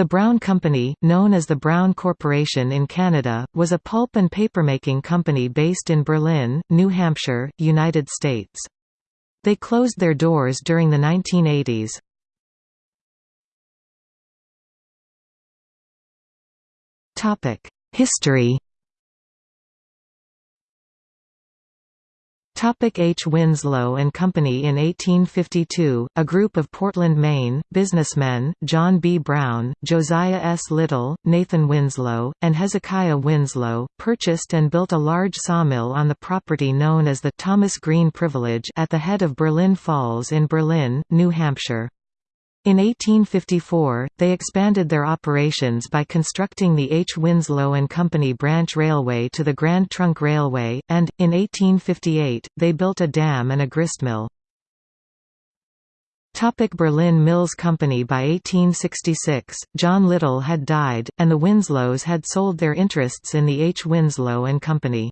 The Brown Company, known as the Brown Corporation in Canada, was a pulp and papermaking company based in Berlin, New Hampshire, United States. They closed their doors during the 1980s. History H. Winslow and Company In 1852, a group of Portland, Maine, businessmen, John B. Brown, Josiah S. Little, Nathan Winslow, and Hezekiah Winslow, purchased and built a large sawmill on the property known as the Thomas Green Privilege at the head of Berlin Falls in Berlin, New Hampshire. In 1854, they expanded their operations by constructing the H. Winslow and Company branch railway to the Grand Trunk Railway, and, in 1858, they built a dam and a gristmill. Topic Berlin Mills Company By 1866, John Little had died, and the Winslows had sold their interests in the H. Winslow and Company.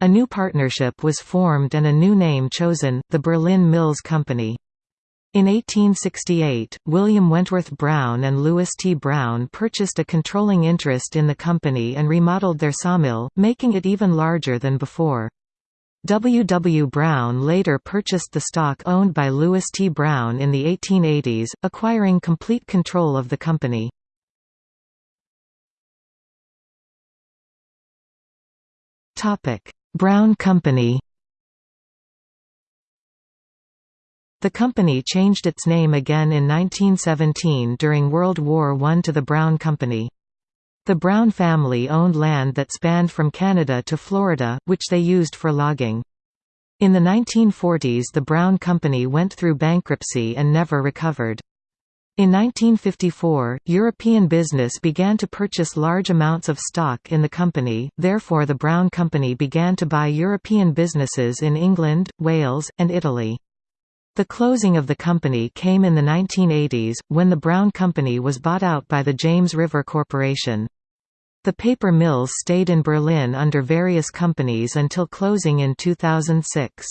A new partnership was formed and a new name chosen, the Berlin Mills Company. In 1868, William Wentworth Brown and Louis T. Brown purchased a controlling interest in the company and remodeled their sawmill, making it even larger than before. W. W. Brown later purchased the stock owned by Louis T. Brown in the 1880s, acquiring complete control of the company. Brown Company The company changed its name again in 1917 during World War I to the Brown Company. The Brown family owned land that spanned from Canada to Florida, which they used for logging. In the 1940s the Brown Company went through bankruptcy and never recovered. In 1954, European business began to purchase large amounts of stock in the company, therefore the Brown Company began to buy European businesses in England, Wales, and Italy. The closing of the company came in the 1980s, when the Brown Company was bought out by the James River Corporation. The paper mills stayed in Berlin under various companies until closing in 2006.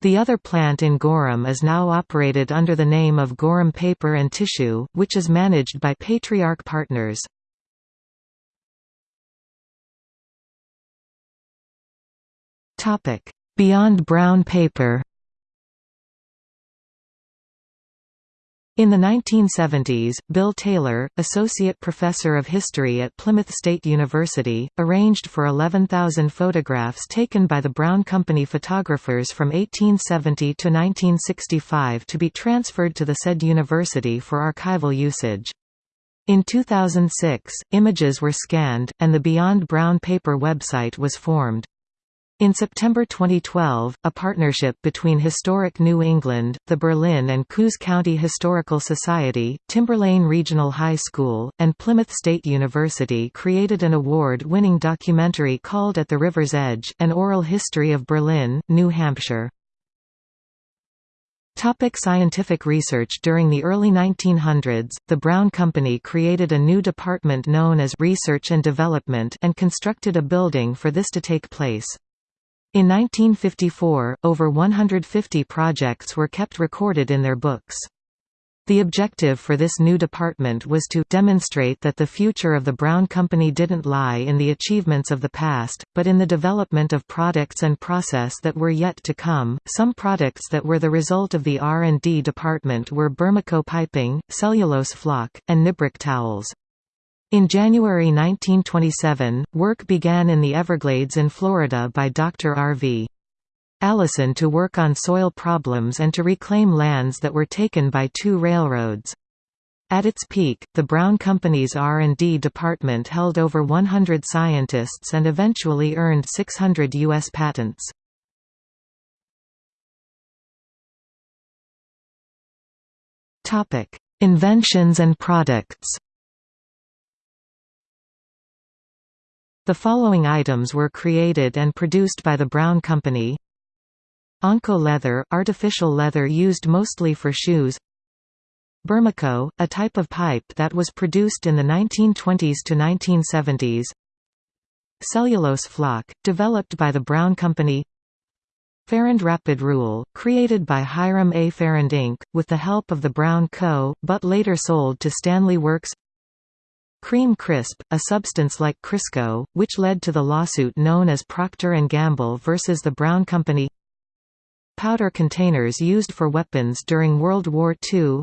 The other plant in Gorham is now operated under the name of Gorham Paper and Tissue, which is managed by Patriarch Partners. Beyond brown paper In the 1970s, Bill Taylor, associate professor of history at Plymouth State University, arranged for 11,000 photographs taken by the Brown Company photographers from 1870 to 1965 to be transferred to the said university for archival usage. In 2006, images were scanned, and the Beyond Brown Paper website was formed. In September 2012, a partnership between Historic New England, the Berlin and Coos County Historical Society, Timberlane Regional High School, and Plymouth State University created an award-winning documentary called At the River's Edge, An Oral History of Berlin, New Hampshire. Topic scientific research During the early 1900s, the Brown Company created a new department known as Research and Development and constructed a building for this to take place. In 1954, over 150 projects were kept recorded in their books. The objective for this new department was to demonstrate that the future of the Brown Company didn't lie in the achievements of the past, but in the development of products and process that were yet to come. Some products that were the result of the R&D department were Bermico piping, cellulose flock, and Nibroc towels. In January 1927, work began in the Everglades in Florida by Dr. R.V. Allison to work on soil problems and to reclaim lands that were taken by two railroads. At its peak, the Brown Company's R&D department held over 100 scientists and eventually earned 600 U.S. patents. Inventions and products The following items were created and produced by the Brown Company Onco leather, artificial leather used mostly for shoes Bermico, a type of pipe that was produced in the 1920s to 1970s Cellulose flock, developed by the Brown Company Farrand Rapid Rule, created by Hiram A. Farrand Inc., with the help of the Brown Co., but later sold to Stanley Works Kream Krisp, a substance like Crisco, which led to the lawsuit known as Procter & Gamble versus the Brown Company. Powder containers used for weapons during World War II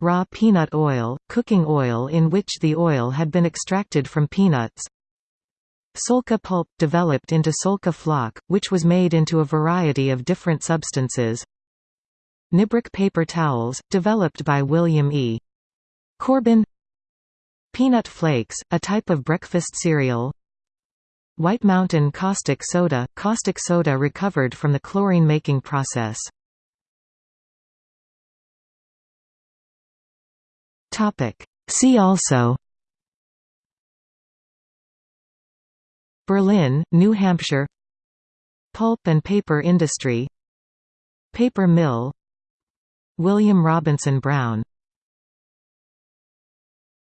Raw peanut oil, cooking oil in which the oil had been extracted from peanuts. Solka pulp, developed into Solka Floc, which was made into a variety of different substances. Nibroc paper towels, developed by William E. Corbin Peanut flakes, a type of breakfast cereal. White Mountain caustic soda – caustic soda recovered from the chlorine-making process. See also. Berlin, New Hampshire. Pulp and paper industry. Paper mill. William Robinson Brown